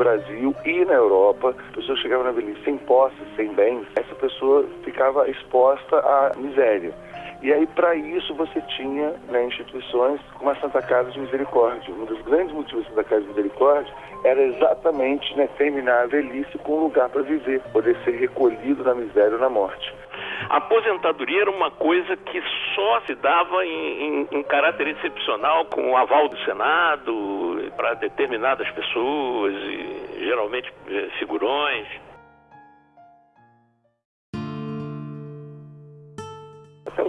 Brasil e na Europa, a pessoa chegava na velhice sem posse, sem bens, essa pessoa ficava exposta à miséria. E aí, para isso, você tinha né, instituições como a Santa Casa de Misericórdia. Um dos grandes motivos da Santa Casa de Misericórdia era exatamente né, terminar a velhice com um lugar para viver, poder ser recolhido na miséria ou na morte. A aposentadoria era uma coisa que só se dava em, em, em caráter excepcional, com o aval do Senado, para determinadas pessoas, e, geralmente eh, figurões.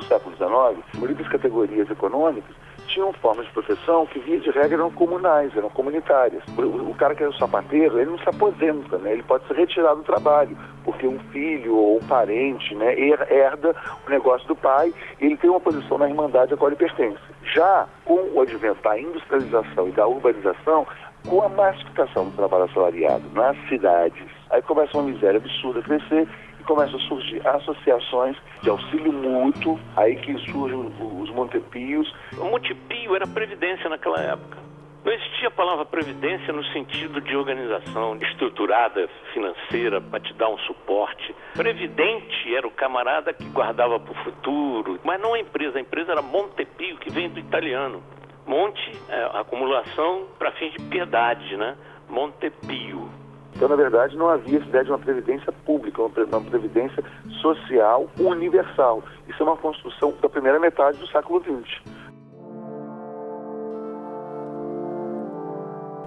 Século XIX, muitas categorias econômicas tinham formas de proteção que, via de regra, eram comunais, eram comunitárias. O, cara que o sapateiro, ele não se aposenta, né? ele pode ser retirado do trabalho, porque um filho ou um parente né, herda o negócio do pai e ele tem uma posição na irmandade a qual ele pertence. Já com o advento da industrialização e da urbanização, com a massificação do trabalho assalariado nas cidades, aí começa uma miséria absurda a crescer e começam a surgir associações de auxílio mútuo, aí que surgem os Montepios. O Montepio era previdência naquela época. Não existia a palavra previdência no sentido de organização estruturada, financeira, para te dar um suporte. Previdente era o camarada que guardava para o futuro, mas não a empresa. A empresa era Montepio, que vem do italiano. Monte, é, acumulação para fins de piedade, né? Montepio. Então, na verdade, não havia essa ideia de uma previdência pública, uma previdência social universal. Isso é uma construção da primeira metade do século XX.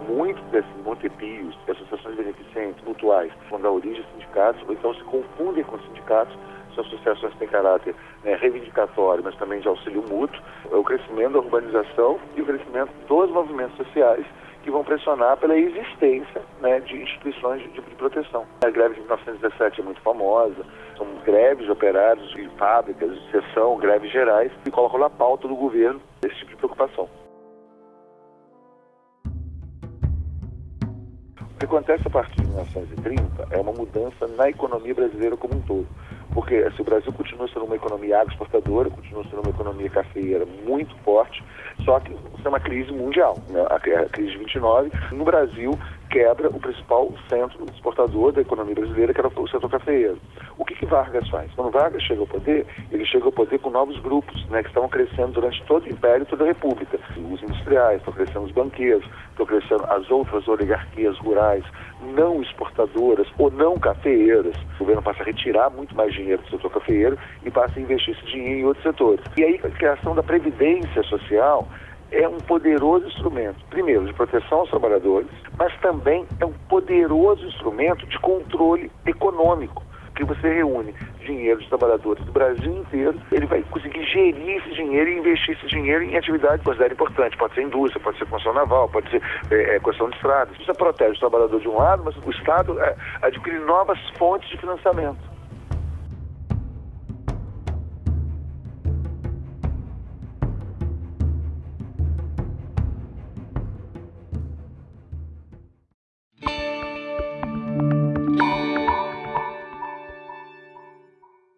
Muitos desses Montepios, associações beneficentes, mutuais, vão dar origem a sindicatos, ou então se confundem com sindicatos, são associações que têm caráter né, reivindicatório, mas também de auxílio mútuo, é o crescimento da urbanização e o crescimento dos movimentos sociais que vão pressionar pela existência né, de instituições de, de, proteção. A greve de 1917 é muito famosa, são greves de operários de fábricas, de seção, greves gerais, que colocam na pauta do governo esse tipo de preocupação. O que acontece a partir de 1930 é uma mudança na economia brasileira como um todo. Porque se assim, o Brasil continua sendo uma economia agroexportadora, continua sendo uma economia cafeeira muito forte, só que isso é uma crise mundial. Né? A, crise de 29, no Brasil, quebra o principal centro exportador da economia brasileira, que era o setor cafeeiro. O que, que Vargas faz? Quando Vargas chega ao poder, ele chega ao poder com novos grupos, né, que estavam crescendo durante todo o Império toda a República. Os industriais, estão crescendo os banqueiros, estão crescendo as outras oligarquias rurais, não exportadoras ou não cafeeiras. O governo passa a retirar muito mais dinheiro do setor cafeeiro e passa a investir esse dinheiro em outros setores. E aí a criação da previdência social é um poderoso instrumento, primeiro, de proteção aos trabalhadores, mas também é um poderoso instrumento de controle econômico que você reúne dinheiro dos trabalhadores do Brasil inteiro, ele vai conseguir gerir esse dinheiro e investir esse dinheiro em atividade considerada importante. Pode ser indústria, pode ser construção naval, pode ser é, é, construção de estradas. Isso protege o trabalhador de um lado, mas o Estado é, adquire novas fontes de financiamento.